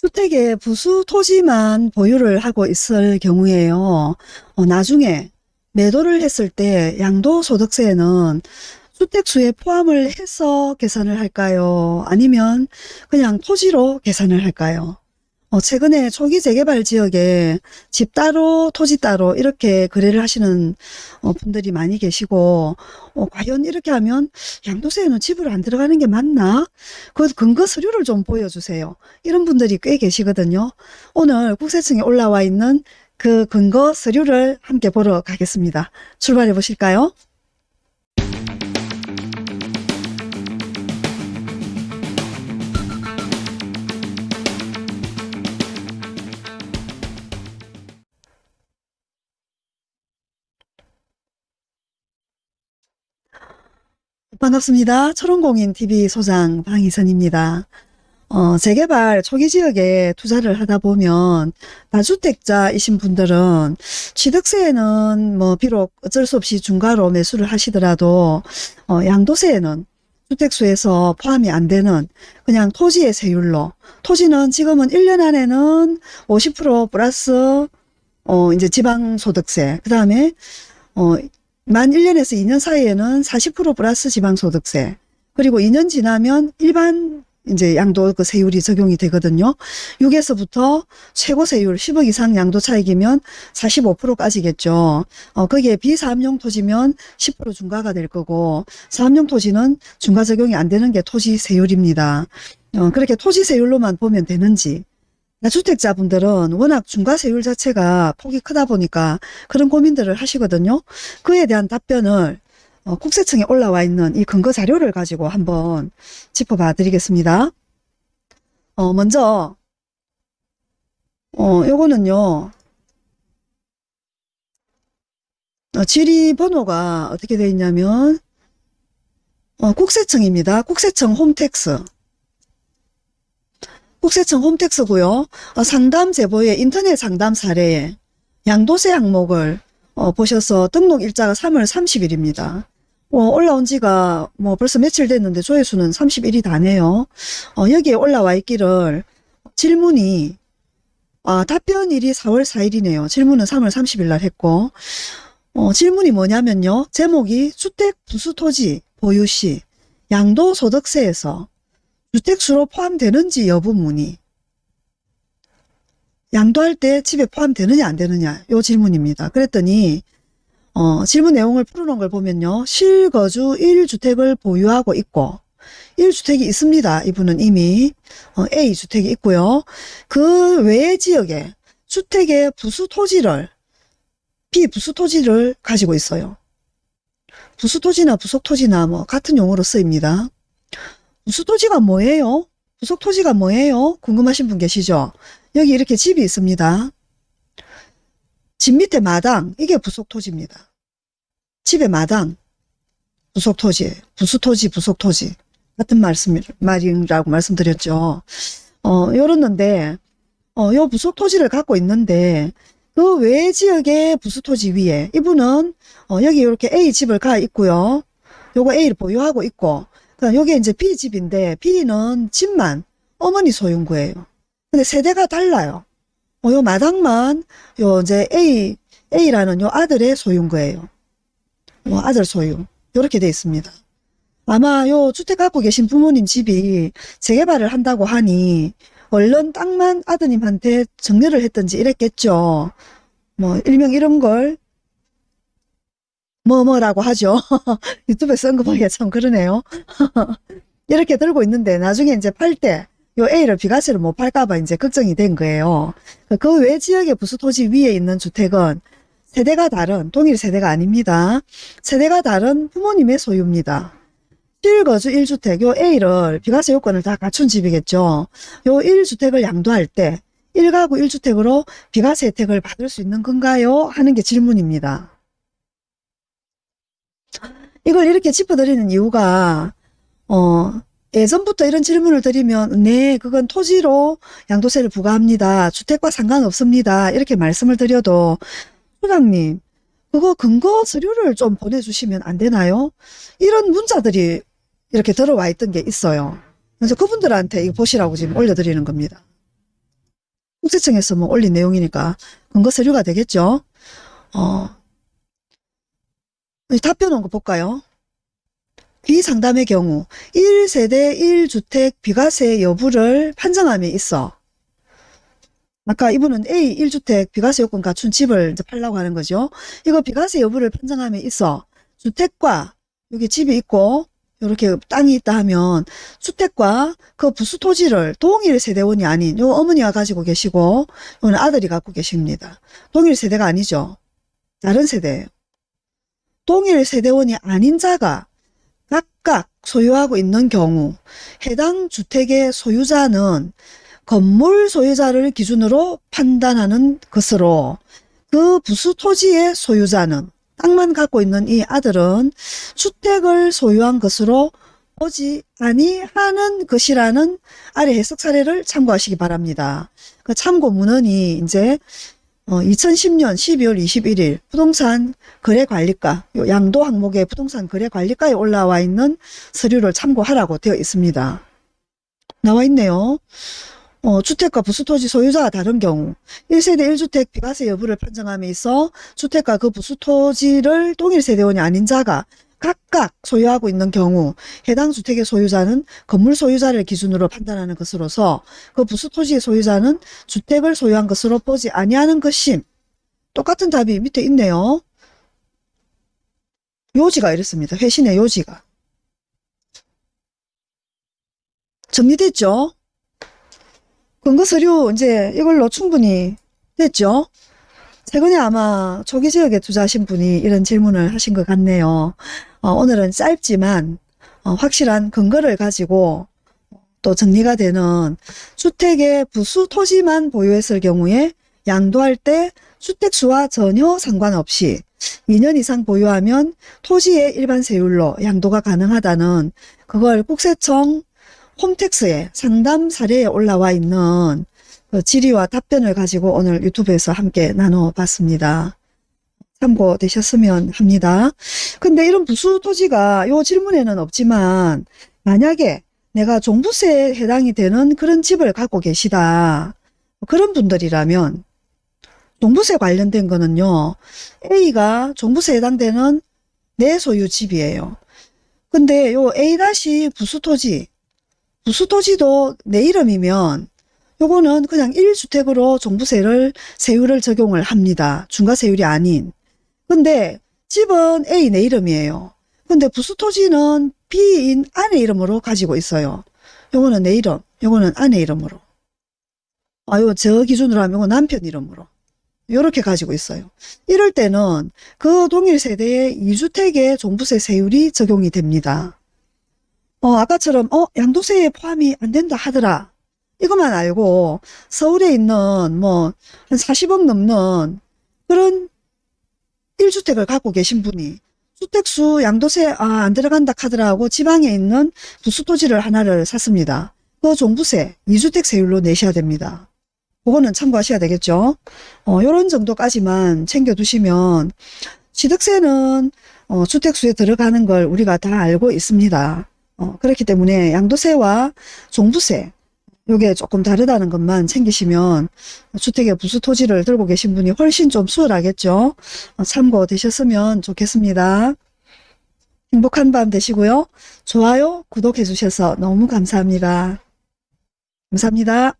주택에 부수 토지만 보유를 하고 있을 경우에요. 어, 나중에 매도를 했을 때 양도소득세는 주택수에 포함을 해서 계산을 할까요? 아니면 그냥 토지로 계산을 할까요? 어, 최근에 초기 재개발 지역에 집 따로 토지 따로 이렇게 거래를 하시는 어, 분들이 많이 계시고 어, 과연 이렇게 하면 양도세에는 집으로 안 들어가는 게 맞나? 그 근거 서류를 좀 보여주세요. 이런 분들이 꽤 계시거든요. 오늘 국세청에 올라와 있는 그 근거 서류를 함께 보러 가겠습니다. 출발해 보실까요? 반갑습니다. 초롱공인TV 소장 방희선입니다. 어, 재개발 초기 지역에 투자를 하다 보면 다주택자이신 분들은 취득세에는 뭐 비록 어쩔 수 없이 중과로 매수를 하시더라도 어, 양도세에는 주택수에서 포함이 안 되는 그냥 토지의 세율로 토지는 지금은 1년 안에는 50% 플러스 어, 이제 지방소득세 그 다음에 어, 만 1년에서 2년 사이에는 40% 플러스 지방소득세 그리고 2년 지나면 일반 이제 양도 그 세율이 적용이 되거든요. 6에서부터 최고 세율 10억 이상 양도 차익이면 45%까지겠죠. 어, 거기에 비사업용 토지면 10% 중과가 될 거고 사업용 토지는 중과 적용이 안 되는 게 토지 세율입니다. 어, 그렇게 토지 세율로만 보면 되는지 주택자분들은 워낙 중과세율 자체가 폭이 크다 보니까 그런 고민들을 하시거든요. 그에 대한 답변을 어, 국세청에 올라와 있는 이 근거 자료를 가지고 한번 짚어봐 드리겠습니다. 어, 먼저 어, 요거는요. 어, 지리 번호가 어떻게 되어 있냐면 어, 국세청입니다. 국세청 홈택스 국세청 홈택스고요. 어, 상담 제보의 인터넷 상담 사례에 양도세 항목을 어, 보셔서 등록 일자가 3월 30일입니다. 어, 올라온 지가 뭐 벌써 며칠 됐는데 조회수는 31이 다네요. 어, 여기에 올라와 있기를 질문이 아, 답변일이 4월 4일이네요. 질문은 3월 30일 날 했고 어, 질문이 뭐냐면요. 제목이 주택 부수토지 보유 시 양도소득세에서 주택수로 포함되는지 여부 문의 양도할 때 집에 포함되느냐 안 되느냐 요 질문입니다. 그랬더니 어, 질문 내용을 풀어놓은 걸 보면요. 실거주 1주택을 보유하고 있고 1주택이 있습니다. 이분은 이미 어, A주택이 있고요. 그 외의 지역에 주택의 부수 토지를 비부수 토지를 가지고 있어요. 부수 토지나 부속 토지나 뭐 같은 용어로 쓰입니다. 부수토지가 뭐예요? 부속 토지가 뭐예요? 궁금하신 분 계시죠? 여기 이렇게 집이 있습니다. 집 밑에 마당 이게 부속 토지입니다. 집의 마당, 부속 토지, 부수 토지, 부속 토지 같은 말씀, 말이라고 말씀드렸죠. 어, 요렇는데, 어, 요 부속 토지를 갖고 있는데, 그 외 지역의 부수 토지 위에 이분은 어, 여기 이렇게 A 집을 가 있고요. 요거 A를 보유하고 있고, 요게 이제 B 집인데 B는 집만 어머니 소유인 거예요. 근데 세대가 달라요. 어, 요 마당만 요 이제 A A라는 요 아들의 소유인 거예요. 뭐 아들 소유 이렇게 돼 있습니다. 아마 요 주택 갖고 계신 부모님 집이 재개발을 한다고 하니 얼른 땅만 아드님한테 정리를 했던지 이랬겠죠. 뭐 일명 이런 걸 뭐뭐라고 하죠. 유튜브에 보기가 참 그러네요. 이렇게 들고 있는데 나중에 이제 팔 때 요 A를 비과세를 못 팔까봐 이제 걱정이 된 거예요. 그 외 지역의 부수토지 위에 있는 주택은 세대가 다른 동일 세대가 아닙니다. 세대가 다른 부모님의 소유입니다. 실거주 1주택 요 A를 비과세 요건을 다 갖춘 집이겠죠. 요 1주택을 양도할 때 1가구 1주택으로 비과세 혜택을 받을 수 있는 건가요? 하는 게 질문입니다. 이걸 이렇게 짚어드리는 이유가 어 예전부터 이런 질문을 드리면 네 그건 토지로 양도세를 부과합니다. 주택과 상관없습니다. 이렇게 말씀을 드려도 소장님 그거 근거 서류를 좀 보내주시면 안 되나요? 이런 문자들이 이렇게 들어와 있던 게 있어요. 그래서 그분들한테 이거 보시라고 지금 올려드리는 겁니다. 국세청에서 뭐 올린 내용이니까 근거 서류가 되겠죠. 어, 답변 온 거 볼까요? 비상담의 경우 1세대 1주택 비과세 여부를 판정함에 있어 아까 이분은 A 1주택 비과세 요건 갖춘 집을 이제 팔라고 하는 거죠. 이거 비과세 여부를 판정함에 있어 주택과 여기 집이 있고 이렇게 땅이 있다 하면 주택과 그 부수 토지를 동일 세대원이 아닌 요 어머니가 가지고 계시고 요는 아들이 갖고 계십니다. 동일 세대가 아니죠. 다른 세대예요. 동일 세대원이 아닌 자가 각각 소유하고 있는 경우 해당 주택의 소유자는 건물 소유자를 기준으로 판단하는 것으로 그 부수 토지의 소유자는 땅만 갖고 있는 이 아들은 주택을 소유한 것으로 보지 아니하는 것이라는 아래 해석 사례를 참고하시기 바랍니다. 그 참고 문헌이 이제 2010년 12월 21일 부동산 거래관리가 요 양도 항목의 부동산 거래관리가에 올라와 있는 서류를 참고하라고 되어 있습니다. 나와 있네요. 어, 주택과 부수토지 소유자가 다른 경우 1세대 1주택 비과세 여부를 판정함에 있어 주택과 그 부수토지를 동일세대원이 아닌 자가 각각 소유하고 있는 경우 해당 주택의 소유자는 건물 소유자를 기준으로 판단하는 것으로서 그 부수 토지의 소유자는 주택을 소유한 것으로 보지 아니하는 것임. 똑같은 답이 밑에 있네요. 요지가 이렇습니다. 회신의 요지가. 정리됐죠? 근거 서류 이제 이걸로 충분히 됐죠? 최근에 아마 초기 지역에 투자하신 분이 이런 질문을 하신 것 같네요. 어, 오늘은 짧지만 어, 확실한 근거를 가지고 또 정리가 되는 주택의 부수 토지만 보유했을 경우에 양도할 때 주택수와 전혀 상관없이 2년 이상 보유하면 토지의 일반 세율로 양도가 가능하다는 그걸 국세청 홈택스에 상담 사례에 올라와 있는 그 질의와 답변을 가지고 오늘 유튜브에서 함께 나눠봤습니다. 참고되셨으면 합니다. 근데 이런 부수 토지가 요 질문에는 없지만 만약에 내가 종부세에 해당이 되는 그런 집을 갖고 계시다. 그런 분들이라면 종부세 관련된 거는요. A가 종부세 해당되는 내 소유 집이에요. 근데 요 A- 부수토지 부수토지도 내 이름이면 요거는 그냥 1주택으로 종부세를 세율을 적용을 합니다. 중과세율이 아닌. 근데 집은 A 내 이름이에요. 근데 부수토지는 B인 아내 이름으로 가지고 있어요. 요거는 내 이름, 요거는 아내 이름으로. 아요 저 기준으로 하면 남편 이름으로. 요렇게 가지고 있어요. 이럴 때는 그 동일 세대의 2주택의 종부세 세율이 적용이 됩니다. 어, 아까처럼 어 양도세에 포함이 안 된다 하더라. 이것만 알고 서울에 있는 뭐 한 40억 넘는 그런 1주택을 갖고 계신 분이 주택수 양도세 아, 안 들어간다 카더라고 지방에 있는 부수토지를 하나를 샀습니다. 그 종부세 2주택 세율로 내셔야 됩니다. 그거는 참고하셔야 되겠죠. 어, 요런 정도까지만 챙겨두시면 취득세는 어, 주택수에 들어가는 걸 우리가 다 알고 있습니다. 어, 그렇기 때문에 양도세와 종부세 요게 조금 다르다는 것만 챙기시면 주택의 부수 토지를 들고 계신 분이 훨씬 좀 수월하겠죠. 어, 참고 되셨으면 좋겠습니다. 행복한 밤 되시고요. 좋아요, 구독해 주셔서 너무 감사합니다. 감사합니다.